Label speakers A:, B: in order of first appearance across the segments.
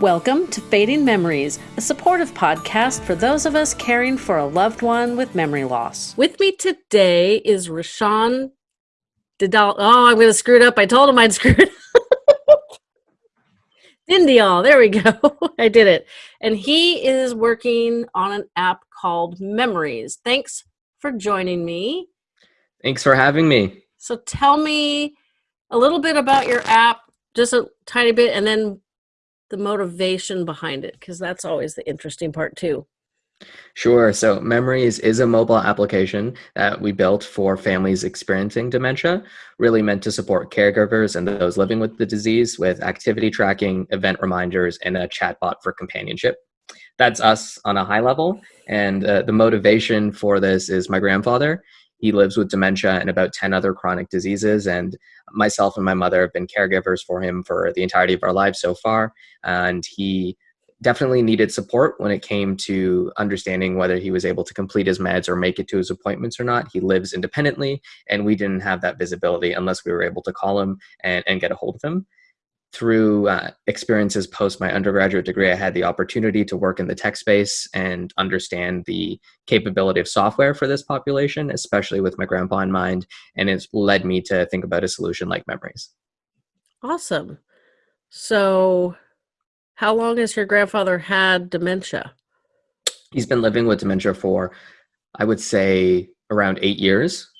A: Welcome to Fading Memories, a supportive podcast for those of us caring for a loved one with memory loss. With me today is Rashawn Didal. Oh, I'm going to screw it up. I told him I'd screw it up. Dindial. There we go. I did it. And he is working on an app called Memories. Thanks for joining me.
B: Thanks for having me.
A: So tell me a little bit about your app, just a tiny bit, and then the motivation behind it, because that's always the interesting part too.
B: Sure. So Memories is a mobile application that we built for families experiencing dementia, really meant to support caregivers and those living with the disease with activity tracking, event reminders, and a chatbot for companionship. That's us on a high level. And uh, the motivation for this is my grandfather. He lives with dementia and about 10 other chronic diseases. And myself and my mother have been caregivers for him for the entirety of our lives so far. And he definitely needed support when it came to understanding whether he was able to complete his meds or make it to his appointments or not. He lives independently, and we didn't have that visibility unless we were able to call him and, and get a hold of him through uh, experiences post my undergraduate degree, I had the opportunity to work in the tech space and understand the capability of software for this population, especially with my grandpa in mind. And it's led me to think about a solution like Memories.
A: Awesome. So, how long has your grandfather had dementia?
B: He's been living with dementia for, I would say, around eight years.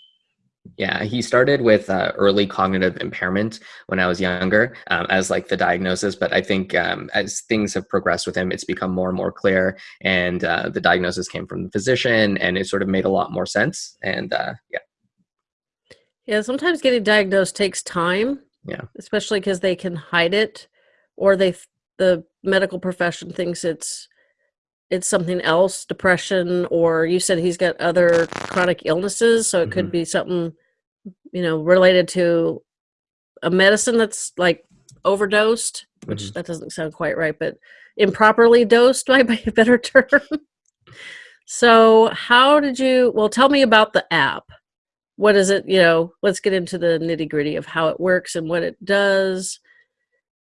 B: Yeah, he started with uh, early cognitive impairment when I was younger um, as like the diagnosis. But I think um, as things have progressed with him, it's become more and more clear. And uh, the diagnosis came from the physician and it sort of made a lot more sense. And uh, yeah.
A: Yeah, sometimes getting diagnosed takes time.
B: Yeah.
A: Especially because they can hide it or they, the medical profession thinks it's, it's something else, depression, or you said he's got other chronic illnesses, so it mm-hmm. could be something, you know, related to a medicine that's like overdosed, which mm-hmm. that doesn't sound quite right, but improperly dosed might be a better term. so, how did you? Well, tell me about the app. What is it? You know, let's get into the nitty gritty of how it works and what it does.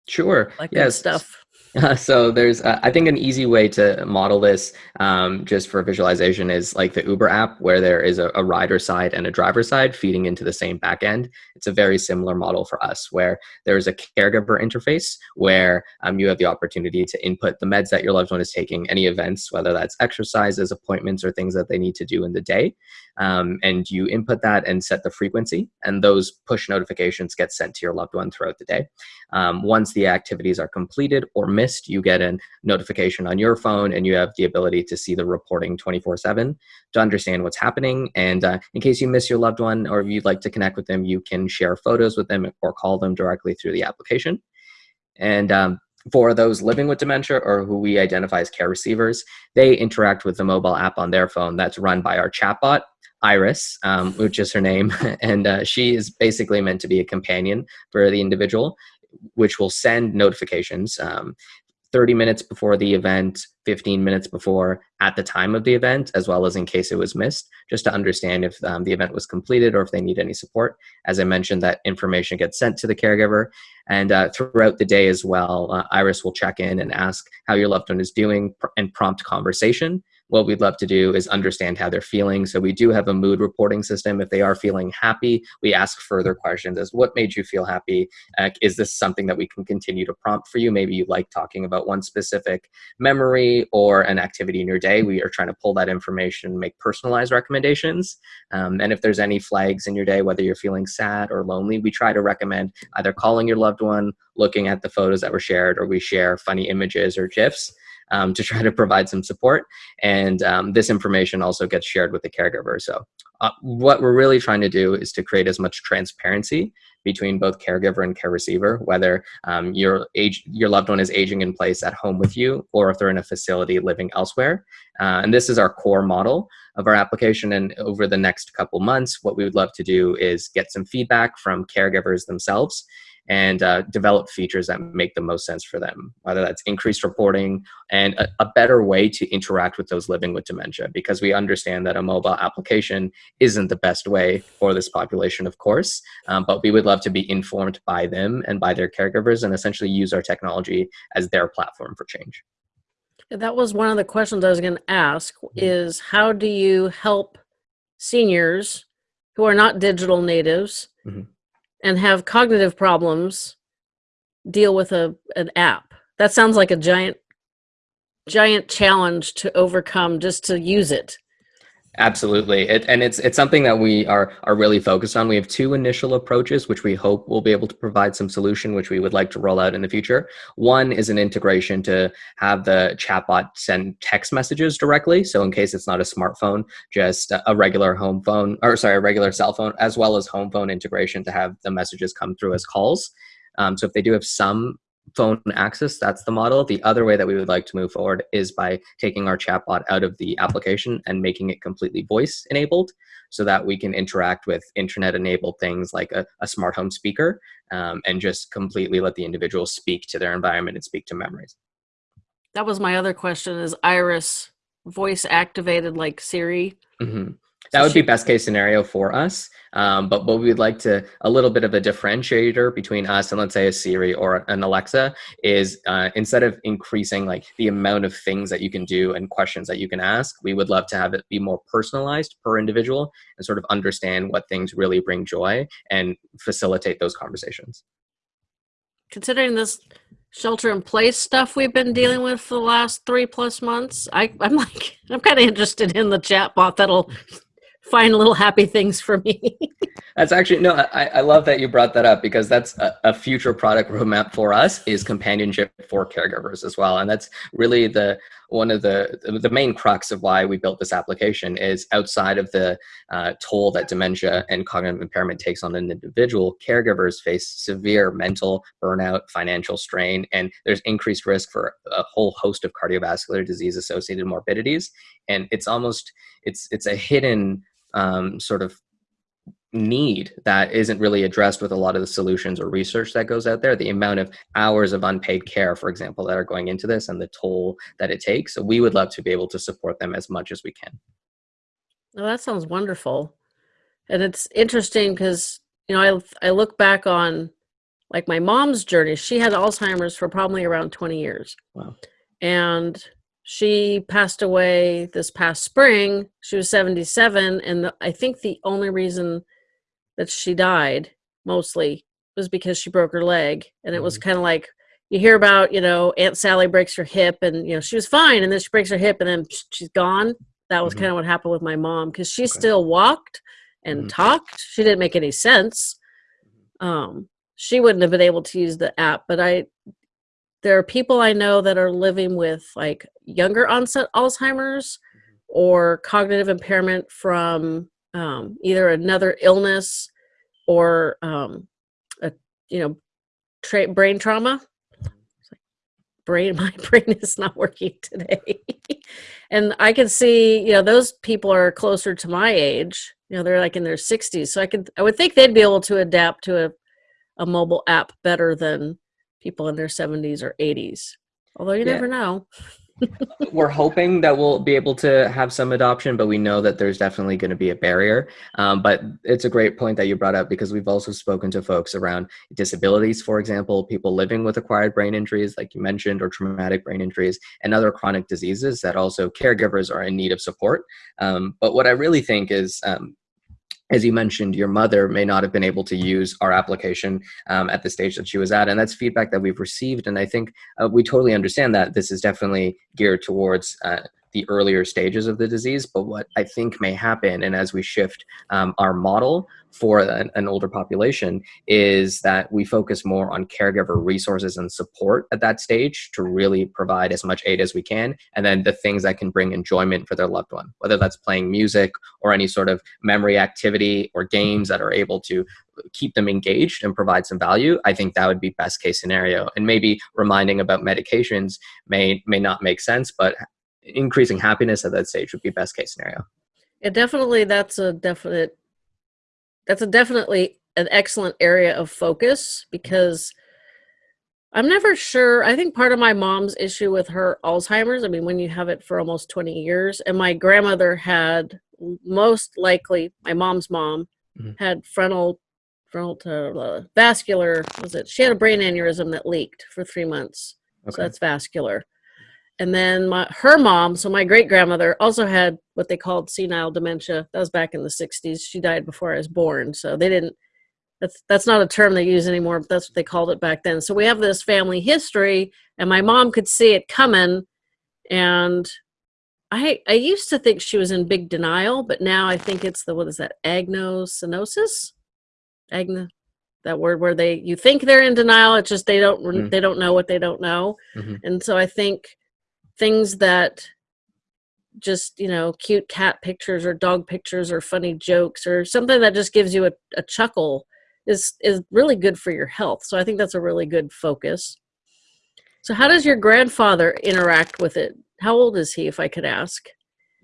B: Sure.
A: Like yes. stuff.
B: So there's, uh, I think, an easy way to model this um, just for visualization is like the Uber app, where there is a, a, rider side and a driver side feeding into the same backend. It's a very similar model for us, where there's a caregiver interface where um, you have the opportunity to input the meds that your loved one is taking, any events, whether that's exercises, appointments, or things that they need to do in the day, um, and you input that and set the frequency, and those push notifications get sent to your loved one throughout the day. Um, once the activities are completed or missed, you get a notification on your phone and you have the ability to see the reporting 24 7 to understand what's happening. And uh, in case you miss your loved one or you'd like to connect with them, you can share photos with them or call them directly through the application. And um, for those living with dementia or who we identify as care receivers, they interact with the mobile app on their phone that's run by our chatbot. Iris, um, which is her name, and uh, she is basically meant to be a companion for the individual which will send notifications um, 30 minutes before the event, 15 minutes before, at the time of the event, as well as in case it was missed, just to understand if um, the event was completed or if they need any support. As I mentioned, that information gets sent to the caregiver. And uh, throughout the day as well, uh, Iris will check in and ask how your loved one is doing and prompt conversation what we'd love to do is understand how they're feeling. So we do have a mood reporting system. If they are feeling happy, we ask further questions as what made you feel happy? Uh, is this something that we can continue to prompt for you? Maybe you like talking about one specific memory or an activity in your day. We are trying to pull that information, make personalized recommendations. Um, and if there's any flags in your day, whether you're feeling sad or lonely, we try to recommend either calling your loved one, looking at the photos that were shared, or we share funny images or GIFs um, to try to provide some support. And um, this information also gets shared with the caregiver. So uh, what we're really trying to do is to create as much transparency between both caregiver and care receiver, whether um, your age, your loved one is aging in place at home with you, or if they're in a facility living elsewhere. Uh, and this is our core model of our application. And over the next couple months, what we would love to do is get some feedback from caregivers themselves and uh, develop features that make the most sense for them, whether that's increased reporting and a, a, better way to interact with those living with dementia, because we understand that a mobile application isn't the best way for this population, of course, um, but we would love to be informed by them and by their caregivers and essentially use our technology as their platform for change.
A: That was one of the questions I was going to ask mm-hmm. is how do you help seniors who are not digital natives mm-hmm. And have cognitive problems deal with a an app? That sounds like a giant giant challenge to overcome just to use it.
B: Absolutely, it, and it's it's something that we are are really focused on. We have two initial approaches, which we hope will be able to provide some solution, which we would like to roll out in the future. One is an integration to have the chatbot send text messages directly. So in case it's not a smartphone, just a regular home phone, or sorry, a regular cell phone, as well as home phone integration to have the messages come through as calls. Um, so if they do have some phone access. That's the model. The other way that we would like to move forward is by taking our chatbot out of the application and making it completely voice enabled so that we can interact with internet enabled things like a, a smart home speaker um, and just completely let the individual speak to their environment and speak to memories.
A: That was my other question is Iris voice activated like Siri?
B: Mm -hmm. That would be best case scenario for us. Um, but what we'd like to, a little bit of a differentiator between us and let's say a Siri or an Alexa is uh, instead of increasing like the amount of things that you can do and questions that you can ask, we would love to have it be more personalized per individual and sort of understand what things really bring joy and facilitate those conversations.
A: Considering this shelter in place stuff we've been dealing with for the last three plus months, I, I'm like, I'm kind of interested in the chatbot that'll find little happy things for me.
B: that's actually no. I, I love that you brought that up because that's a, a, future product roadmap for us is companionship for caregivers as well, and that's really the one of the the main crux of why we built this application is outside of the uh, toll that dementia and cognitive impairment takes on an individual. Caregivers face severe mental burnout, financial strain, and there's increased risk for a whole host of cardiovascular disease associated morbidities. And it's almost it's it's a hidden um, sort of need that isn't really addressed with a lot of the solutions or research that goes out there. The amount of hours of unpaid care for example that are going into this and the toll that it takes. So we would love to be able to support them as much as we can.
A: Well that sounds wonderful. And it's interesting because you know I, I look back on like my mom's journey. She had alzheimer's for probably around 20 years.
B: Wow.
A: And she passed away this past spring. She was 77. And the, I think the only reason that she died mostly was because she broke her leg. And it was mm-hmm. kind of like you hear about, you know, Aunt Sally breaks her hip and, you know, she was fine. And then she breaks her hip and then she's gone. That was mm-hmm. kind of what happened with my mom because she okay. still walked and mm-hmm. talked. She didn't make any sense. Mm-hmm. Um, she wouldn't have been able to use the app, but I there are people I know that are living with like younger onset Alzheimer's mm-hmm. or cognitive impairment from um, either another illness or um, a you know tra- brain trauma. Brain, my brain is not working today, and I can see you know those people are closer to my age. You know they're like in their 60s, so I could I would think they'd be able to adapt to a a mobile app better than people in their 70s or 80s. Although you yeah. never know.
B: We're hoping that we'll be able to have some adoption, but we know that there's definitely going to be a barrier. Um, but it's a great point that you brought up because we've also spoken to folks around disabilities, for example, people living with acquired brain injuries, like you mentioned, or traumatic brain injuries, and other chronic diseases that also caregivers are in need of support. Um, but what I really think is um, as you mentioned, your mother may not have been able to use our application um, at the stage that she was at. And that's feedback that we've received. And I think uh, we totally understand that this is definitely geared towards uh, the earlier stages of the disease. But what I think may happen, and as we shift um, our model for an, an, older population, is that we focus more on caregiver resources and support at that stage to really provide as much aid as we can. And then the things that can bring enjoyment for their loved one, whether that's playing music or any sort of memory activity or games that are able to keep them engaged and provide some value i think that would be best case scenario and maybe reminding about medications may may not make sense but increasing happiness at that stage would be best case scenario.
A: Yeah, definitely. That's a definite. That's a definitely an excellent area of focus because I'm never sure. I think part of my mom's issue with her Alzheimer's, I mean, when you have it for almost 20 years, and my grandmother had most likely, my mom's mom
B: Mhm.
A: had frontal, frontal to, uh, vascular, was it? She had a brain aneurysm that leaked for three months. So
B: Okay.
A: that's vascular. And then my her mom, so my great grandmother, also had what they called senile dementia. That was back in the 60s. She died before I was born. So they didn't that's that's not a term they use anymore, but that's what they called it back then. So we have this family history, and my mom could see it coming. And I I used to think she was in big denial, but now I think it's the what is that agnosynosis? Agno that word where they you think they're in denial, it's just they don't
B: Mm.
A: they don't know what they don't know.
B: Mhm.
A: And so I think things that just you know cute cat pictures or dog pictures or funny jokes or something that just gives you a, a chuckle is is really good for your health. So i think that's a really good focus. So how does your grandfather interact with it? How old is he if i could ask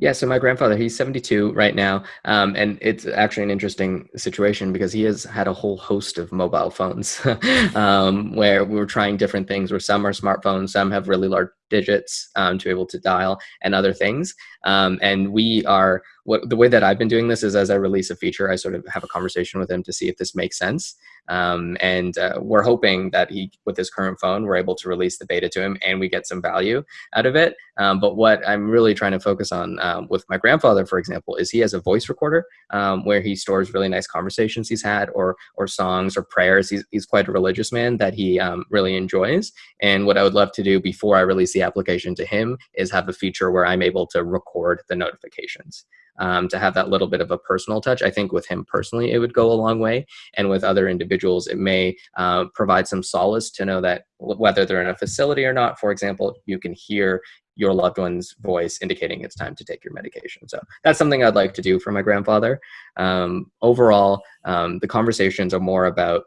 B: Yeah, so my grandfather, he's 72 right now. Um, and it's actually an interesting situation because he has had a whole host of mobile phones um, where we were trying different things where some are smartphones, some have really large digits um, to be able to dial and other things. Um, and we are, what the way that I've been doing this is as I release a feature, I sort of have a conversation with him to see if this makes sense. Um, and uh, we're hoping that he, with his current phone, we're able to release the beta to him and we get some value out of it. Um, but what I'm really trying to focus on um, with my grandfather, for example, is he has a voice recorder um, where he stores really nice conversations he's had or or songs or prayers. He's, he's quite a religious man that he um, really enjoys. And what I would love to do before I release the application to him is have a feature where I'm able to record the notifications. Um, to have that little bit of a personal touch. I think with him personally, it would go a long way. And with other individuals, it may uh, provide some solace to know that whether they're in a facility or not, for example, you can hear your loved one's voice indicating it's time to take your medication. So that's something I'd like to do for my grandfather. Um, overall, um, the conversations are more about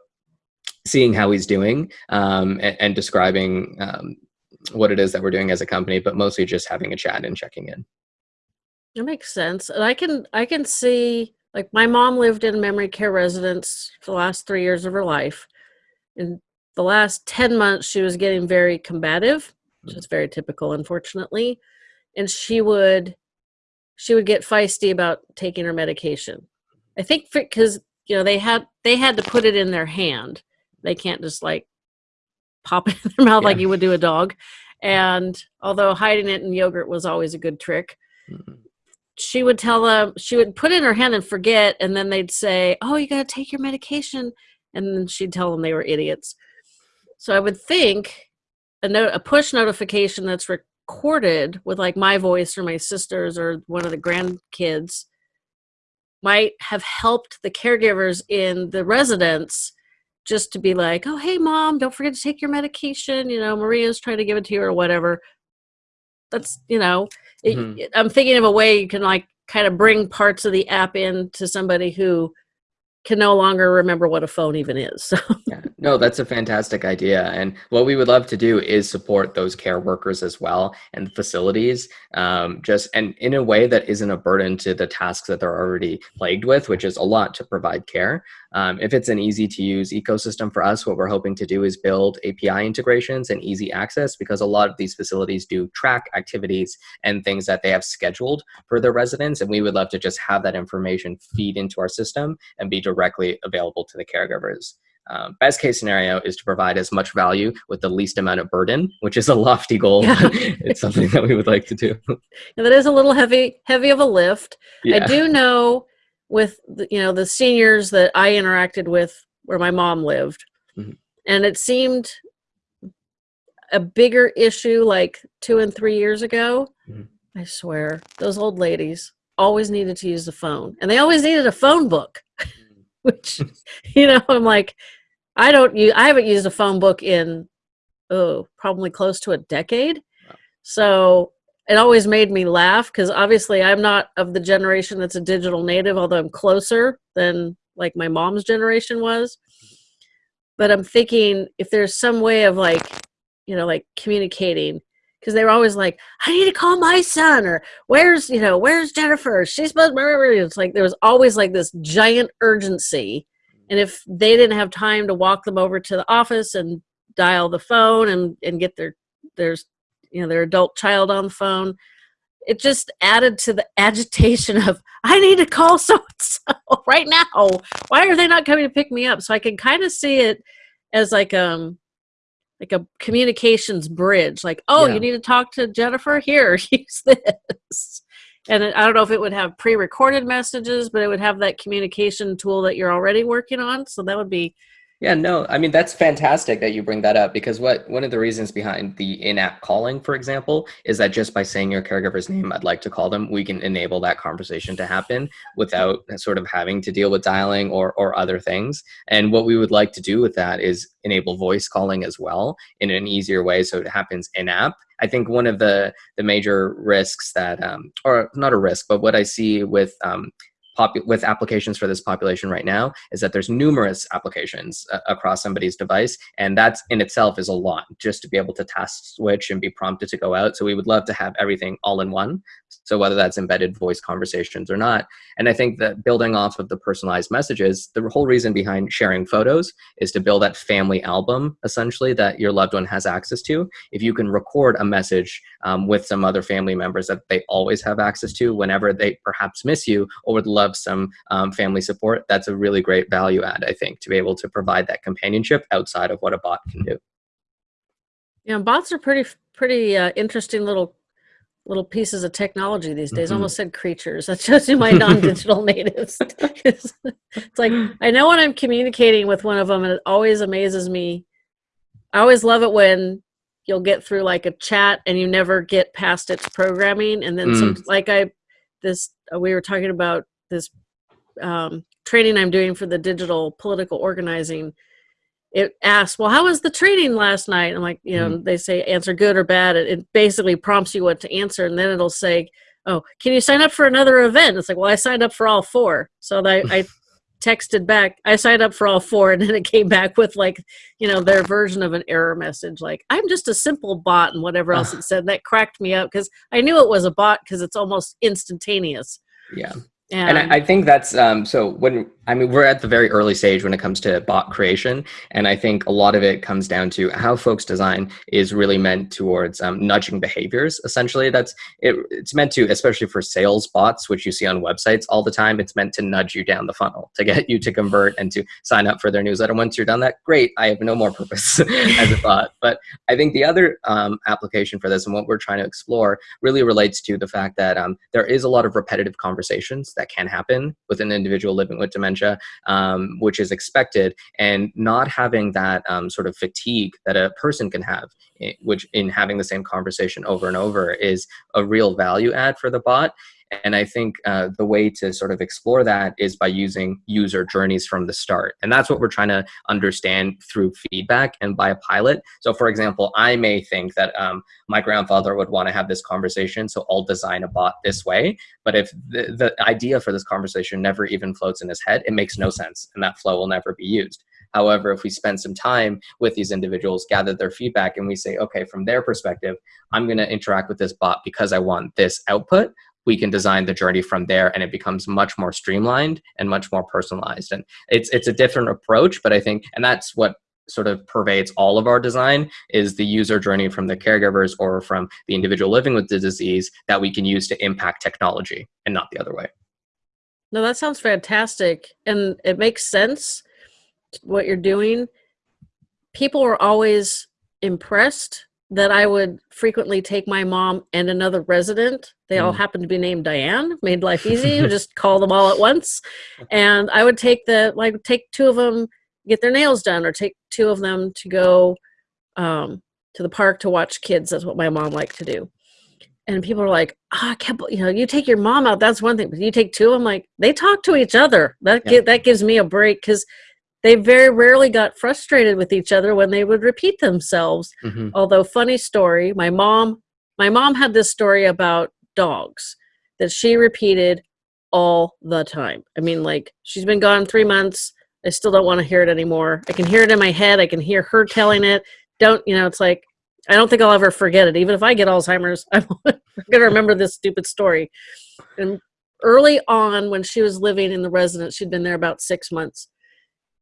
B: seeing how he's doing um, and, and, describing um, what it is that we're doing as a company, but mostly just having a chat and checking in.
A: That makes sense. And I can I can see like my mom lived in memory care residence for the last three years of her life. In the last 10 months she was getting very combative, which is very typical, unfortunately. And she would she would get feisty about taking her medication. I think because you know they had they had to put it in their hand. They can't just like pop it in their mouth
B: Yeah.
A: like you would do a dog. And although hiding it in yogurt was always a good trick,
B: Mhm.
A: She would tell them she would put in her hand and forget and then they'd say oh you got to take your medication and then she'd tell them they were idiots. So i would think a note a push notification that's recorded with like my voice or my sister's or one of the grandkids might have helped the caregivers in the residence just to be like oh hey mom don't forget to take your medication. You know maria's trying to give it to you or whatever. That's you know it-
B: Mhm.
A: it- i'm thinking of a way you can like kind of bring parts of the app in to somebody who can no longer remember what a phone even is so
B: Yeah. No, that's a fantastic idea. And what we would love to do is support those care workers as well and facilities, um, just and in a way that isn't a burden to the tasks that they're already plagued with, which is a lot to provide care. Um, if it's an easy to use ecosystem for us, what we're hoping to do is build API integrations and easy access because a lot of these facilities do track activities and things that they have scheduled for their residents. And we would love to just have that information feed into our system and be directly available to the caregivers. Um, best case scenario is to provide as much value with the least amount of burden, which is a lofty goal.
A: Yeah.
B: it's something that we would like to do.
A: and that is a little heavy heavy of a lift
B: Yeah.
A: I do know with the, you know the seniors that I interacted with where my mom lived,
B: Mhm.
A: and it seemed a bigger issue like two and three years ago.
B: Mhm.
A: I swear, those old ladies always needed to use the phone, and they always needed a phone book. Which, you know, I'm like, I don't use, I haven't used a phone book in oh probably close to a decade.
B: Wow.
A: So it always made me laugh because obviously I'm not of the generation that's a digital native, although I'm closer than like my mom's generation was. But I'm thinking if there's some way of like, you know, like communicating, because they were always like, I need to call my son, or where's, you know, where's Jennifer? She's supposed to, it's like there was always like this giant urgency. and if they didn't have time to walk them over to the office and dial the phone and and get their there's you know their adult child on the phone. It just added to the agitation of i need to call so and so right now. Why are they not coming to pick me up? So i can kind of see it as like um like a communications bridge like oh
B: Yeah.
A: you need to talk to jennifer? Here use this. And it, i don't know if it would have pre-recorded messages but it would have that communication tool that you're already working on so that would be
B: Yeah, no, I mean that's fantastic that you bring that up because what one of the reasons behind the in-app calling, for example, is that just by saying your caregiver's name, I'd like to call them, we can enable that conversation to happen without sort of having to deal with dialing or or other things. And what we would like to do with that is enable voice calling as well in an easier way, so it happens in-app. I think one of the the major risks that, um, or not a risk, but what I see with um, with applications for this population right now is that there's numerous applications uh, across somebody's device and that's in itself is a lot just to be able to task switch and be prompted to go out. So we would love to have everything all in one. So whether that's embedded voice conversations or not. And i think that building off of the personalized messages the whole reason behind sharing photos is to build that family album essentially that your loved one has access to. If you can record a message um, with some other family members that they always have access to whenever they perhaps miss you or would love some um, family support. That's a really great value add, I think, to be able to provide that companionship outside of what a bot can do.
A: Yeah, bots are pretty pretty uh, interesting little little pieces of technology these days.
B: Mhm.
A: Almost said creatures. That shows you my non-digital natives. it's it's like I know when I'm communicating with one of them, and it always amazes me. I always love it when you'll get through like a chat and you never get past its programming, and then some like I this uh, we were talking about this um, training I'm doing for the digital political organizing it asks, well, how was the training last night? I'm like, you know, they say answer good or bad. It, it basically prompts you what to answer. And then it'll say, oh, can you sign up for another event? It's like, well, I signed up for all four. So I, I texted back, I signed up for all four. And then it came back with like, you know, their version of an error message. Like, I'm just a simple bot and whatever else it said. That cracked me up because I knew it was a bot because it's almost instantaneous.
B: Yeah.
A: And,
B: And I, I think that's um, so when I mean we're at the very early stage when it comes to bot creation, and I think a lot of it comes down to how folks design is really meant towards um, nudging behaviors. Essentially, that's it, it's meant to, especially for sales bots, which you see on websites all the time. It's meant to nudge you down the funnel to get you to convert and to sign up for their newsletter. Once you're done that, great. I have no more purpose as a bot. But I think the other um, application for this and what we're trying to explore really relates to the fact that um, there is a lot of repetitive conversations that can happen with an individual living with dementia, um, which is expected, and not having that um, sort of fatigue that a person can have, which in having the same conversation over and over is a real value add for the bot. And I think uh, the way to sort of explore that is by using user journeys from the start. And that's what we're trying to understand through feedback and by a pilot. So, for example, I may think that um, my grandfather would want to have this conversation, so I'll design a bot this way. But if the, the idea for this conversation never even floats in his head, it makes no sense and that flow will never be used. However, if we spend some time with these individuals, gather their feedback, and we say, okay, from their perspective, I'm going to interact with this bot because I want this output, we can design the journey from there and it becomes much more streamlined and much more personalized. And it's it's a different approach, but I think and that's what sort of pervades all of our design is the user journey from the caregivers or from the individual living with the disease that we can use to impact technology and not the other way.
A: No, that sounds fantastic. And it makes sense what you're doing. People are always impressed that I would frequently take my mom and another resident. They all
B: Mm.
A: happened to be named Diane, made life easy. You just call them all at once. And I would take the like take two of them get their nails done or take two of them to go um, to the park to watch kids. That's what my mom liked to do and people are like, oh, I can't, you know, you take your mom out. That's one thing, but you take two. I'm like, they talk to each other. That
B: Yeah.
A: that gives me a break because they very rarely got frustrated with each other when they would repeat themselves.
B: Mhm.
A: Although, funny story, my mom, my mom had this story about dogs that she repeated all the time. I mean, like she's been gone three months. I still don't want to hear it anymore. I can hear it in my head. I can hear her telling it. Don't you know? It's like I don't think I'll ever forget it. Even if I get Alzheimer's, I'm going to remember this stupid story. And early on, when she was living in the residence, she'd been there about six months.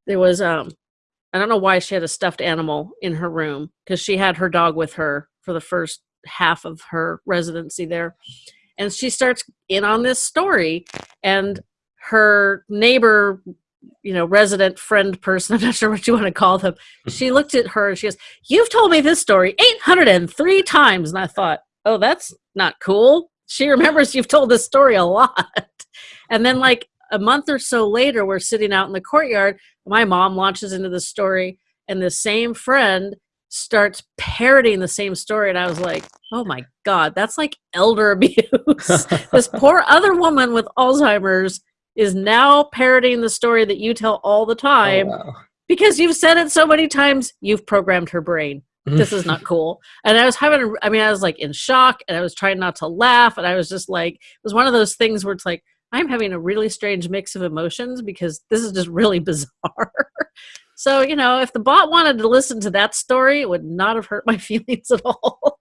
A: There was um I don't know why she had a stuffed animal in her room because she had her dog with her for the first half of her residency there. And she starts in on this story and her neighbor, you know, resident friend person, I'm not sure what you want to call them, she looked at her and she goes, You've told me this story 803 times. And I thought, Oh, that's not cool. She remembers you've told this story a lot. And then, like, a month or so later, we're sitting out in the courtyard. My mom launches into the story, and the same friend starts parroting the same story. And I was like, oh my God, that's like elder abuse. this poor other woman with Alzheimer's is now parroting the story that you tell all the oh, time oh, wow. because you've said it so many times, you've programmed her brain. Mm. this is not cool. And I was having i mean, I was like in shock and I was trying not to laugh. And I was just like, it was one of those things where it's like, I'm having a really strange mix of emotions because this is just really bizarre. so, you know, if the bot wanted to listen to that story, it would not have hurt my feelings at all.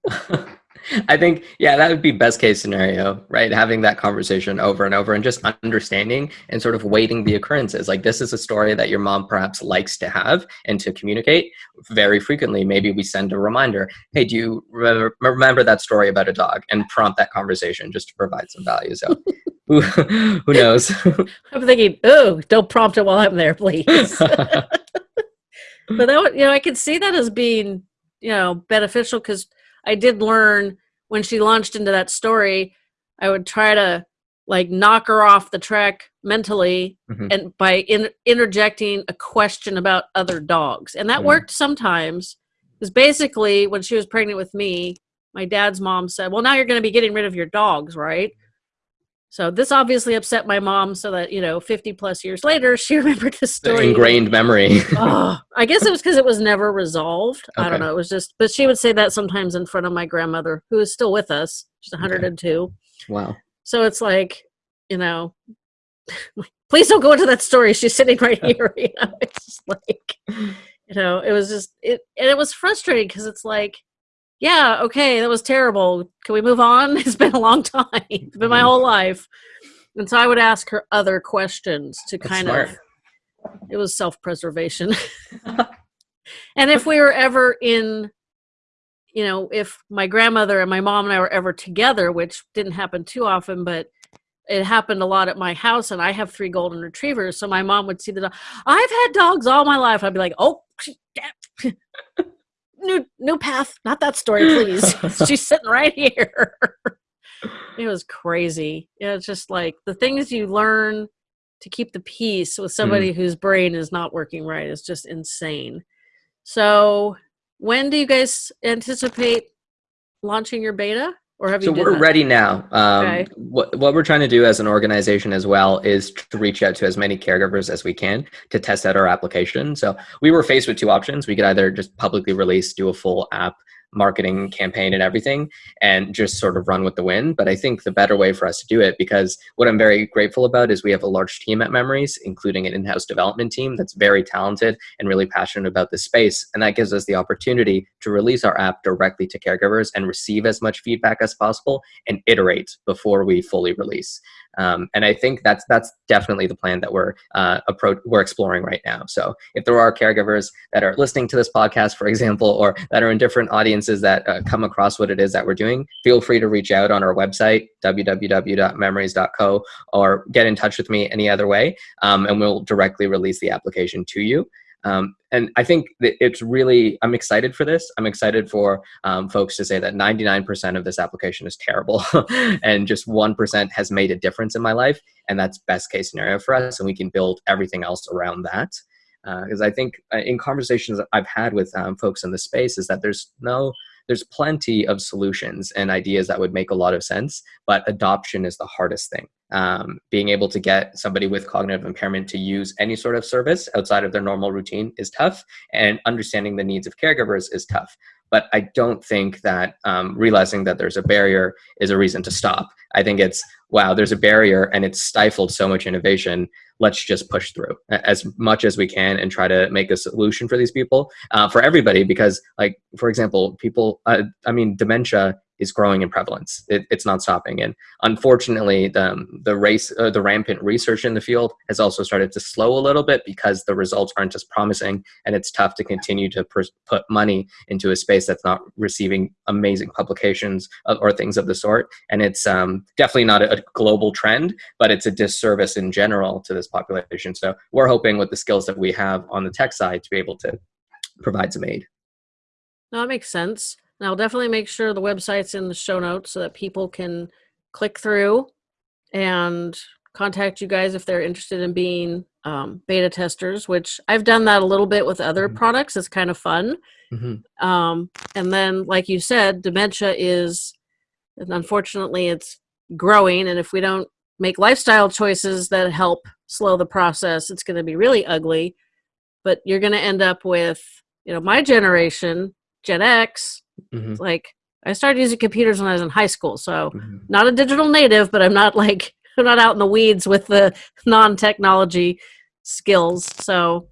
B: I think, yeah, that would be best case scenario, right? Having that conversation over and over and just understanding and sort of weighting the occurrences. Like, this is a story that your mom perhaps likes to have and to communicate very frequently. Maybe we send a reminder Hey, do you remember, remember that story about a dog? And prompt that conversation just to provide some value. So, who, who knows?
A: I'm thinking, oh, don't prompt it while I'm there, please. but that, you know, I can see that as being, you know, beneficial because I did learn when she launched into that story, I would try to like knock her off the track mentally mm-hmm. and by in, interjecting a question about other dogs. And that mm-hmm. worked sometimes because basically when she was pregnant with me, my dad's mom said, well, now you're going to be getting rid of your dogs, right? So this obviously upset my mom so that, you know, 50 plus years later, she remembered the story.
B: The ingrained memory.
A: oh, I guess it was because it was never resolved. Okay. I don't know. It was just, but she would say that sometimes in front of my grandmother, who is still with us. She's 102. Okay.
B: Wow.
A: So it's like, you know, please don't go into that story. She's sitting right here. You know, it's just like, you know, it was just, it, and it was frustrating because it's like, yeah, okay, that was terrible. Can we move on? It's been a long time. It's been my mm-hmm. whole life. And so I would ask her other questions to That's kind smart. of it was self-preservation. and if we were ever in you know, if my grandmother and my mom and I were ever together, which didn't happen too often, but it happened a lot at my house and I have three golden retrievers. So my mom would see the dog. I've had dogs all my life. I'd be like, oh, new new path not that story please. She's sitting right here. It was crazy. Yeah it's just like the things you learn to keep the peace with somebody mm. whose brain is not working right is just insane. So when do you guys anticipate launching your beta or have you
B: so we're that? ready now um, okay. what, what we're trying to do as an organization as well is to reach out to as many caregivers as we can to test out our application so we were faced with two options we could either just publicly release do a full app marketing campaign and everything and just sort of run with the wind. But I think the better way for us to do it, because what I'm very grateful about is we have a large team at Memories, including an in-house development team that's very talented and really passionate about this space. And that gives us the opportunity to release our app directly to caregivers and receive as much feedback as possible and iterate before we fully release. Um, and I think that's that's definitely the plan that we're uh, approach we're exploring right now. So if there are caregivers that are listening to this podcast, for example, or that are in different audiences that uh, come across what it is that we're doing, feel free to reach out on our website www.memories.co or get in touch with me any other way, um, and we'll directly release the application to you. Um, and I think it's really, I'm excited for this. I'm excited for um, folks to say that 99% of this application is terrible and just 1% has made a difference in my life. And that's best case scenario for us. And we can build everything else around that. Because uh, I think uh, in conversations I've had with um, folks in the space is that there's no, there's plenty of solutions and ideas that would make a lot of sense, but adoption is the hardest thing. Um, being able to get somebody with cognitive impairment to use any sort of service outside of their normal routine is tough, and understanding the needs of caregivers is tough. But I don't think that um, realizing that there's a barrier is a reason to stop. I think it's wow, there's a barrier and it's stifled so much innovation. Let's just push through as much as we can and try to make a solution for these people, uh, for everybody. Because, like, for example, people, uh, I mean, dementia is growing in prevalence. It, it's not stopping. And unfortunately, the, the race, uh, the rampant research in the field has also started to slow a little bit because the results aren't as promising and it's tough to continue to put money into a space that's not receiving amazing publications or things of the sort. And it's um, definitely not a, a global trend, but it's a disservice in general to this population. So we're hoping with the skills that we have on the tech side to be able to provide some aid.
A: No, that makes sense. And I'll definitely make sure the website's in the show notes so that people can click through and contact you guys if they're interested in being um, beta testers, which I've done that a little bit with other mm -hmm. products. It's kind of fun. Mm -hmm. um, and then, like you said, dementia is, unfortunately, it's growing. And if we don't make lifestyle choices that help slow the process, it's going to be really ugly. But you're going to end up with, you know, my generation, Gen X, mm-hmm. like I started using computers when I was in high school. So mm-hmm. not a digital native, but I'm not like, I'm not out in the weeds with the non technology skills. So,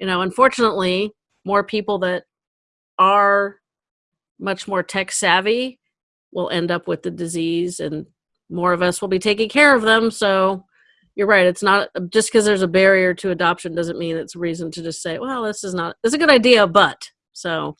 A: you know, unfortunately, more people that are much more tech savvy will end up with the disease and more of us will be taking care of them. So you're right. It's not just because there's a barrier to adoption doesn't mean it's a reason to just say, well, this is not, it's a good idea, but so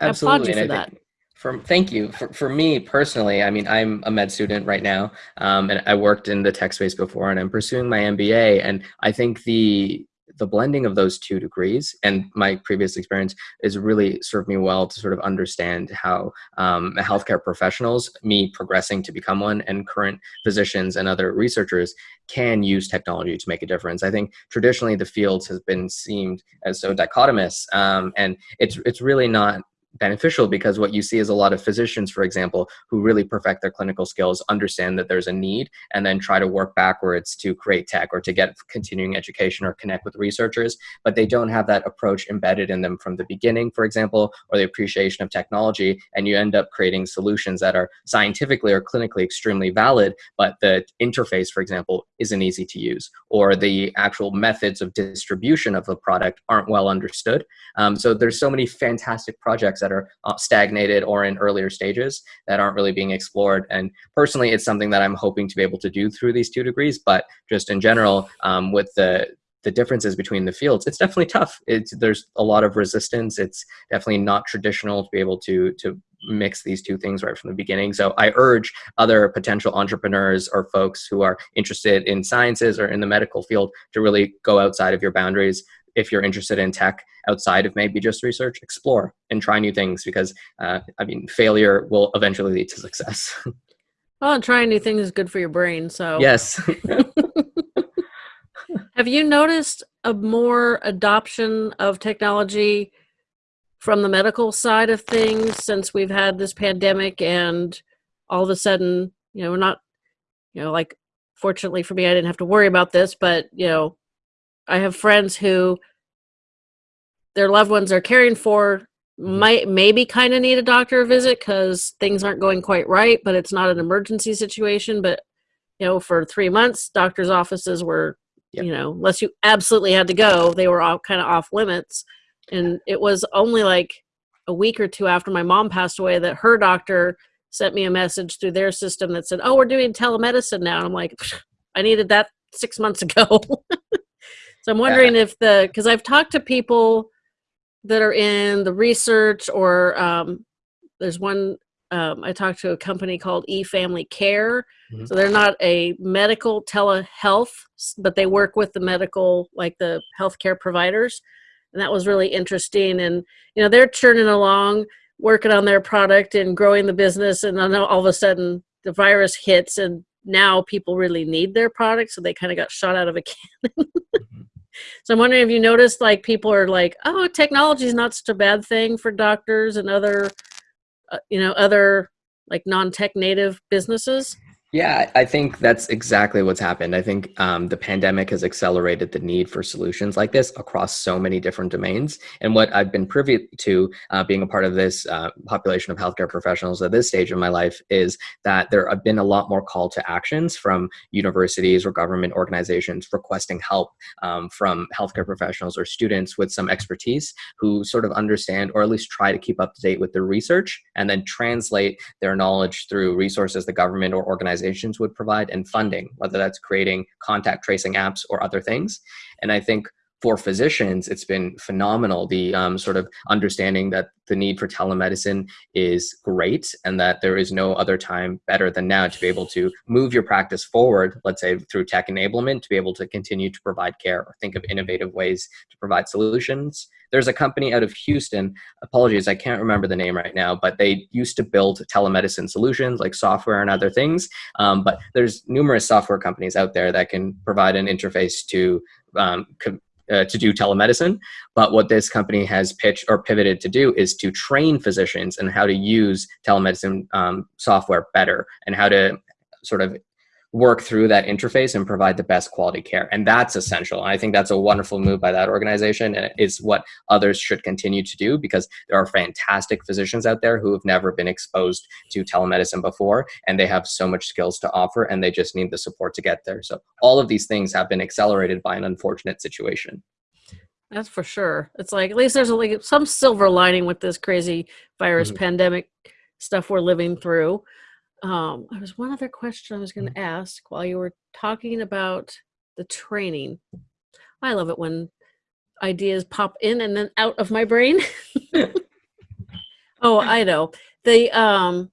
B: Absolutely.
A: I applaud you for that.
B: For, thank you. For, for me personally, I mean, I'm a med student right now, um, and I worked in the tech space before, and I'm pursuing my MBA. And I think the the blending of those two degrees and my previous experience has really served me well to sort of understand how um, healthcare professionals, me progressing to become one, and current physicians and other researchers can use technology to make a difference. I think traditionally the fields has been seen as so dichotomous, um, and it's it's really not beneficial because what you see is a lot of physicians, for example, who really perfect their clinical skills, understand that there's a need, and then try to work backwards to create tech or to get continuing education or connect with researchers, but they don't have that approach embedded in them from the beginning, for example, or the appreciation of technology, and you end up creating solutions that are scientifically or clinically extremely valid, but the interface, for example, isn't easy to use, or the actual methods of distribution of the product aren't well understood. Um, so there's so many fantastic projects that are uh, stagnated or in earlier stages that aren't really being explored. And personally, it's something that I'm hoping to be able to do through these two degrees. But just in general, um, with the the differences between the fields, it's definitely tough. It's there's a lot of resistance. It's definitely not traditional to be able to to mix these two things right from the beginning. So I urge other potential entrepreneurs or folks who are interested in sciences or in the medical field to really go outside of your boundaries, if you're interested in tech outside of maybe just research, explore and try new things because, uh, I mean, failure will eventually lead to success.
A: Well, trying new things is good for your brain. So,
B: yes.
A: Have you noticed a more adoption of technology from the medical side of things since we've had this pandemic and all of a sudden, you know, we're not, you know, like, fortunately for me, I didn't have to worry about this, but, you know, I have friends who their loved ones are caring for mm-hmm. might maybe kind of need a doctor visit because things aren't going quite right, but it's not an emergency situation. But you know, for three months, doctors' offices were, yep. you know, unless you absolutely had to go, they were all kind of off limits. And it was only like a week or two after my mom passed away that her doctor sent me a message through their system that said, "Oh, we're doing telemedicine now." And I'm like, I needed that six months ago. So I'm wondering yeah. if the because I've talked to people that are in the research or um, there's one um, I talked to a company called eFamily Care. Mm-hmm. So they're not a medical telehealth, but they work with the medical, like the healthcare providers. And that was really interesting. And, you know, they're churning along, working on their product and growing the business. And then all of a sudden the virus hits and now people really need their product. So they kind of got shot out of a cannon. mm-hmm. So I'm wondering if you noticed like people are like, oh, technology is not such a bad thing for doctors and other, uh, you know, other like non-tech native businesses.
B: Yeah, I think that's exactly what's happened. I think um, the pandemic has accelerated the need for solutions like this across so many different domains. And what I've been privy to, uh, being a part of this uh, population of healthcare professionals at this stage of my life, is that there have been a lot more call to actions from universities or government organizations requesting help um, from healthcare professionals or students with some expertise who sort of understand or at least try to keep up to date with the research and then translate their knowledge through resources the government or organizations organizations would provide and funding, whether that's creating contact tracing apps or other things. And I think for physicians, it's been phenomenal. The um, sort of understanding that the need for telemedicine is great and that there is no other time better than now to be able to move your practice forward, let's say through tech enablement, to be able to continue to provide care or think of innovative ways to provide solutions. There's a company out of Houston, apologies, I can't remember the name right now, but they used to build telemedicine solutions like software and other things. Um, but there's numerous software companies out there that can provide an interface to um, uh, to do telemedicine. But what this company has pitched or pivoted to do is to train physicians and how to use telemedicine um, software better and how to sort of work through that interface and provide the best quality care. And that's essential. And I think that's a wonderful move by that organization. And it's what others should continue to do because there are fantastic physicians out there who have never been exposed to telemedicine before. And they have so much skills to offer and they just need the support to get there. So all of these things have been accelerated by an unfortunate situation.
A: That's for sure. It's like at least there's a, like some silver lining with this crazy virus mm -hmm. pandemic stuff we're living through. Um, there was one other question I was going to mm. ask while you were talking about the training. I love it when ideas pop in and then out of my brain. oh, I know. The um,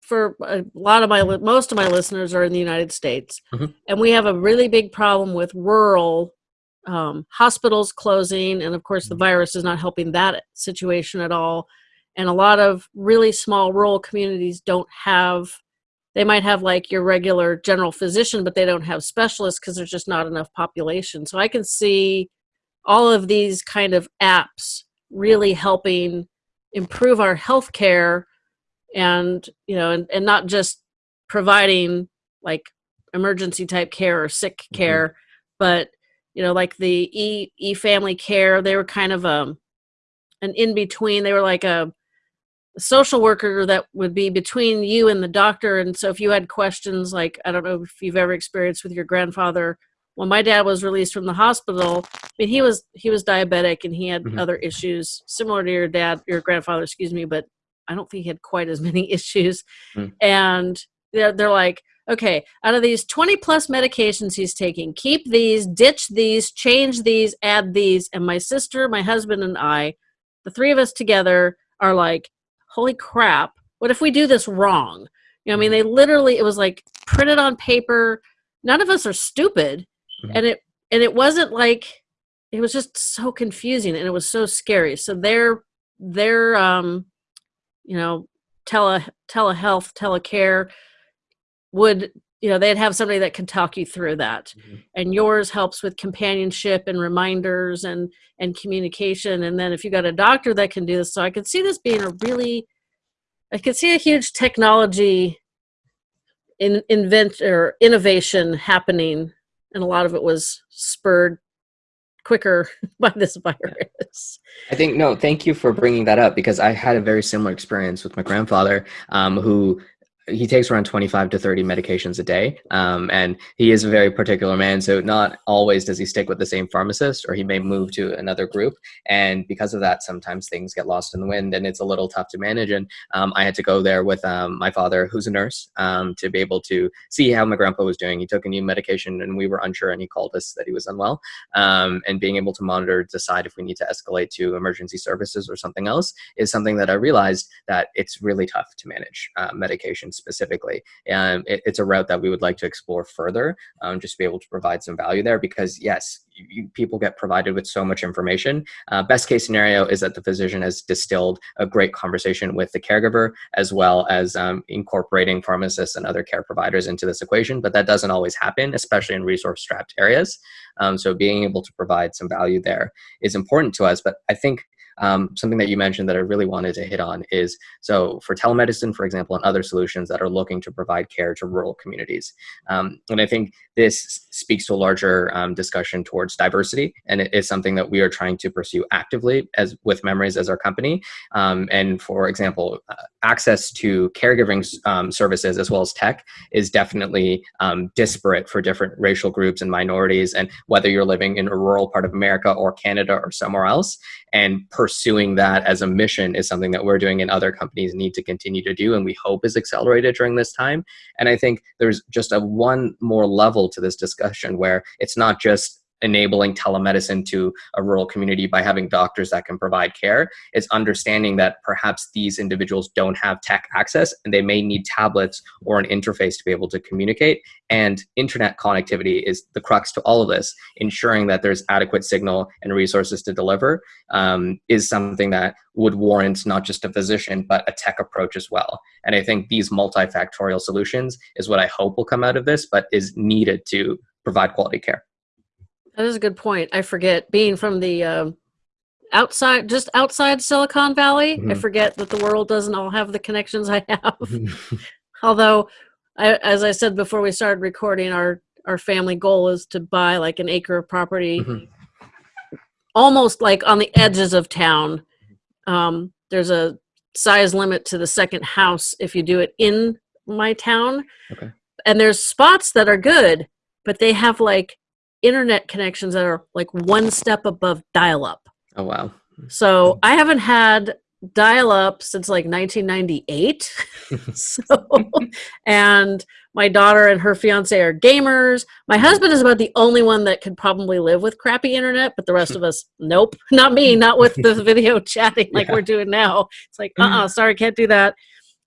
A: for a lot of my most of my listeners are in the United States, mm -hmm. and we have a really big problem with rural um, hospitals closing, and of course, the mm-hmm. virus is not helping that situation at all and a lot of really small rural communities don't have they might have like your regular general physician but they don't have specialists because there's just not enough population so i can see all of these kind of apps really helping improve our health care and you know and, and not just providing like emergency type care or sick care mm -hmm. but you know like the e e family care they were kind of um an in between they were like a social worker that would be between you and the doctor and so if you had questions like i don't know if you've ever experienced with your grandfather when my dad was released from the hospital i mean he was he was diabetic and he had mm-hmm. other issues similar to your dad your grandfather excuse me but i don't think he had quite as many issues mm. and they're, they're like okay out of these 20 plus medications he's taking keep these ditch these change these add these and my sister my husband and i the three of us together are like holy crap, what if we do this wrong? You know, I mean, mm-hmm. they literally, it was like printed on paper. None of us are stupid. Mm-hmm. And it, and it wasn't like, it was just so confusing and it was so scary. So their, their, um, you know, tele, telehealth, telecare would you know they'd have somebody that could talk you through that mm-hmm. and yours helps with companionship and reminders and and communication and then if you got a doctor that can do this so i could see this being a really i could see a huge technology in invent or innovation happening and a lot of it was spurred quicker by this virus.
B: I think no, thank you for bringing that up because I had a very similar experience with my grandfather, um, who he takes around 25 to 30 medications a day um, and he is a very particular man so not always does he stick with the same pharmacist or he may move to another group and because of that sometimes things get lost in the wind and it's a little tough to manage and um, i had to go there with um, my father who's a nurse um, to be able to see how my grandpa was doing. He took a new medication and we were unsure and he called us that he was unwell um, and being able to monitor decide if we need to escalate to emergency services or something else is something that i realized that it's really tough to manage uh, medication specifically. And it, it's a route that we would like to explore further, um, just to be able to provide some value there because yes, you, people get provided with so much information. Uh, best case scenario is that the physician has distilled a great conversation with the caregiver as well as um, incorporating pharmacists and other care providers into this equation, but that doesn't always happen, especially in resource strapped areas. Um, so being able to provide some value there is important to us, but I think um, something that you mentioned that I really wanted to hit on is so for telemedicine, for example, and other solutions that are looking to provide care to rural communities. Um, and I think this speaks to a larger um, discussion towards diversity, and it is something that we are trying to pursue actively as with Memories as our company. Um, and for example, uh, access to caregiving um, services as well as tech is definitely um, disparate for different racial groups and minorities, and whether you're living in a rural part of America or Canada or somewhere else, and pursuing that as a mission is something that we're doing and other companies need to continue to do, and we hope is accelerated during this time. And I think there's just a one more level to this discussion where it's not just enabling telemedicine to a rural community by having doctors that can provide care is understanding that perhaps these individuals don't have tech access and they may need tablets or an interface to be able to communicate. And internet connectivity is the crux to all of this. Ensuring that there's adequate signal and resources to deliver um, is something that would warrant not just a physician but a tech approach as well. And i think these multifactorial solutions is what i hope will come out of this but is needed to provide quality care
A: that is a good point. I forget being from the uh, outside, just outside Silicon Valley. Mm-hmm. I forget that the world doesn't all have the connections I have. Although, I, as I said before we started recording, our our family goal is to buy like an acre of property, mm-hmm. almost like on the edges of town. Um, there's a size limit to the second house if you do it in my town. Okay. And there's spots that are good, but they have like internet connections that are like one step above dial up.
B: Oh, wow.
A: So I haven't had dial up since like 1998. so, and my daughter and her fiance are gamers. My husband is about the only one that could probably live with crappy internet, but the rest of us, nope, not me, not with the video chatting like yeah. we're doing now. It's like, uh uh-uh, sorry, can't do that.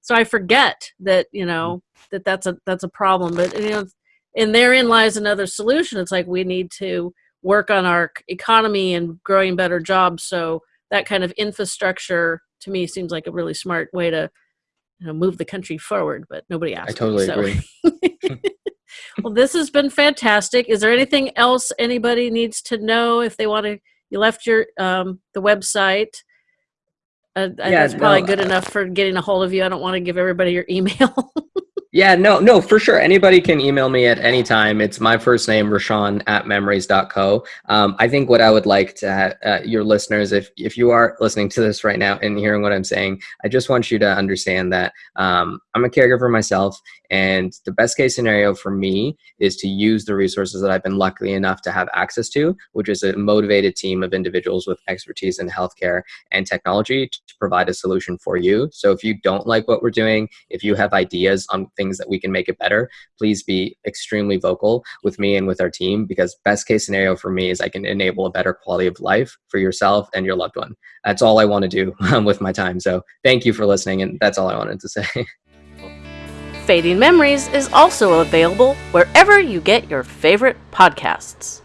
A: So I forget that, you know, that that's a, that's a problem. But, you know, and therein lies another solution. It's like we need to work on our economy and growing better jobs. So that kind of infrastructure to me seems like a really smart way to you know, move the country forward but nobody asked
B: i totally
A: me,
B: so.
A: agree. Well this has been fantastic. Is there anything else anybody needs to know if they want to you left your um, the website? Uh, yeah, that's probably no, good uh, enough for getting a hold of you. I don't want to give everybody your email
B: Yeah, no, no, for sure. Anybody can email me at any time. It's my first name, Rashawn at memories.co. Um, I think what I would like to have, uh, your listeners, if, if you are listening to this right now and hearing what I'm saying, I just want you to understand that um, I'm a caregiver myself and the best case scenario for me is to use the resources that I've been lucky enough to have access to, which is a motivated team of individuals with expertise in healthcare and technology to provide a solution for you. So if you don't like what we're doing, if you have ideas on things that we can make it better, please be extremely vocal with me and with our team because best case scenario for me is I can enable a better quality of life for yourself and your loved one. That's all I want to do with my time. So thank you for listening. And that's all I wanted to say.
A: Fading Memories is also available wherever you get your favorite podcasts.